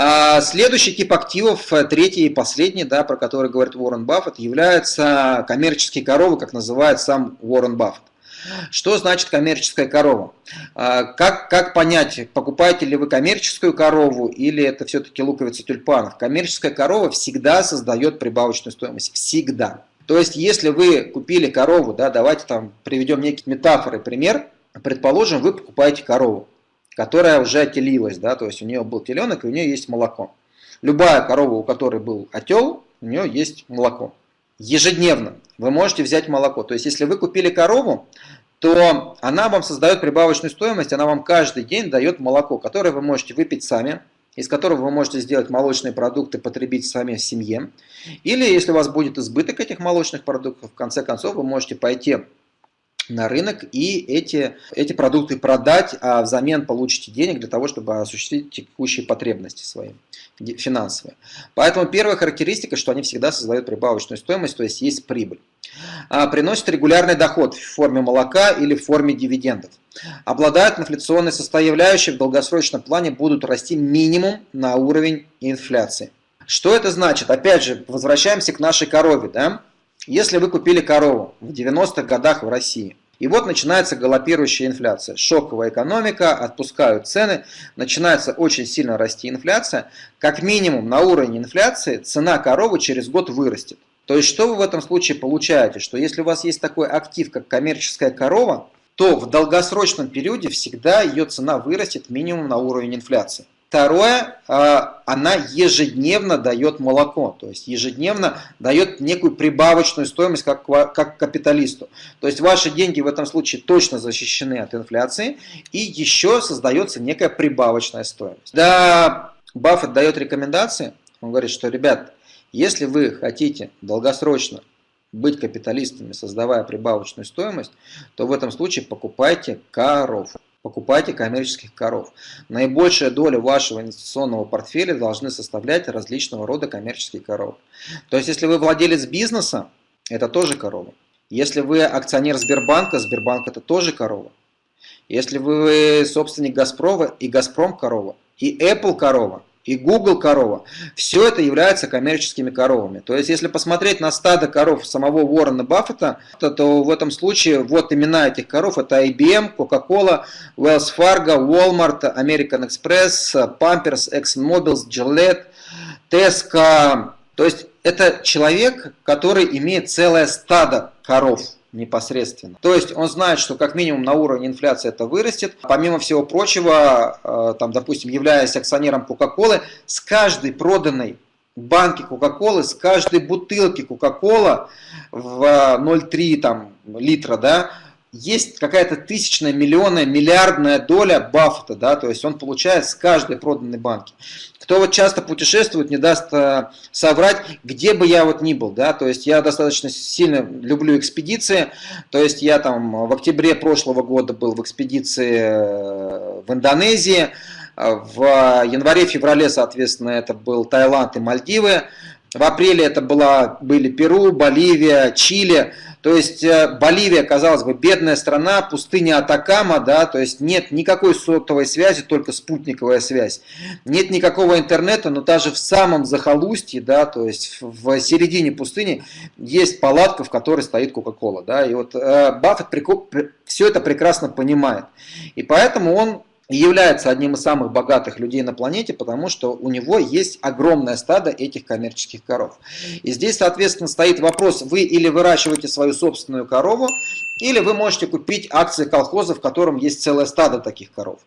А, следующий тип активов, э, третий и последний, да, про который говорит Уоррен Баффет, являются коммерческие коровы, как называет сам Уоррен Баффет. Что значит коммерческая корова? А, как, как понять, покупаете ли вы коммерческую корову или это все-таки луковица тюльпанов? Коммерческая корова всегда создает прибавочную стоимость. Всегда. То есть, если вы купили корову, да, давайте там приведем некие метафоры, пример. Предположим, вы покупаете корову, которая уже отелилась, да, то есть у нее был теленок и у нее есть молоко. Любая корова, у которой был отел, у нее есть молоко. Ежедневно вы можете взять молоко. То есть, если вы купили корову, то она вам создает прибавочную стоимость, она вам каждый день дает молоко, которое вы можете выпить сами, из которого вы можете сделать молочные продукты, потребить сами в семье. Или если у вас будет избыток этих молочных продуктов, в конце концов вы можете пойти на рынок и эти, эти продукты продать, а взамен получите денег для того, чтобы осуществить текущие потребности свои, финансовые. Поэтому первая характеристика, что они всегда создают прибавочную стоимость, то есть есть прибыль. А, приносят регулярный доход в форме молока или в форме дивидендов. Обладают инфляционной составляющей, в долгосрочном плане будут расти минимум на уровень инфляции. Что это значит? Опять же, возвращаемся к нашей корове. Да? Если вы купили корову в 90-х годах в России, и вот начинается галопирующая инфляция, шоковая экономика, отпускают цены, начинается очень сильно расти инфляция, как минимум на уровне инфляции цена коровы через год вырастет. То есть что вы в этом случае получаете? Что если у вас есть такой актив, как коммерческая корова, то в долгосрочном периоде всегда ее цена вырастет минимум на уровень инфляции. Второе, а, она ежедневно дает молоко, то есть ежедневно дает некую прибавочную стоимость как, как капиталисту. То есть ваши деньги в этом случае точно защищены от инфляции и еще создается некая прибавочная стоимость. Да, Баффет дает рекомендации, он говорит, что, ребят, если вы хотите долгосрочно быть капиталистами, создавая прибавочную стоимость, то в этом случае покупайте коров. Покупайте коммерческих коров. Наибольшая доля вашего инвестиционного портфеля должны составлять различного рода коммерческие коровы. То есть, если вы владелец бизнеса, это тоже корова. Если вы акционер Сбербанка, Сбербанк это тоже корова. Если вы собственник Газпрома, и Газпром корова, и Apple корова, и Google корова, все это является коммерческими коровами. То есть, если посмотреть на стадо коров самого Уоррена Баффета, то, то в этом случае вот имена этих коров это IBM, Coca-Cola, Wells Fargo, Walmart, American Express, Pampers, ExxonMobil, Gillette, Tesco. То есть, это человек, который имеет целое стадо коров непосредственно. То есть он знает, что как минимум на уровне инфляции это вырастет. Помимо всего прочего, э, там, допустим, являясь акционером Кока-Колы, с каждой проданной банки Кока-Колы, с каждой бутылки Кока-Кола в 0,3 там, литра, да, есть какая-то тысячная, миллионная, миллиардная доля Баффета, да, то есть он получает с каждой проданной банки. Кто вот часто путешествует, не даст э, соврать, где бы я вот ни был, да, то есть я достаточно сильно люблю экспедиции, то есть я там в октябре прошлого года был в экспедиции э, в Индонезии, в январе-феврале, соответственно, это был Таиланд и Мальдивы, в апреле это была, были Перу, Боливия, Чили, то есть э, Боливия, казалось бы, бедная страна, пустыня Атакама, да, то есть нет никакой сотовой связи, только спутниковая связь. Нет никакого интернета, но даже в самом захолустье, да, то есть в середине пустыни есть палатка, в которой стоит Кока-Кола, да, и вот э, Баффет все это прекрасно понимает. И поэтому он является одним из самых богатых людей на планете, потому что у него есть огромное стадо этих коммерческих коров. И здесь, соответственно, стоит вопрос, вы или выращиваете свою собственную корову, или вы можете купить акции колхоза, в котором есть целое стадо таких коров.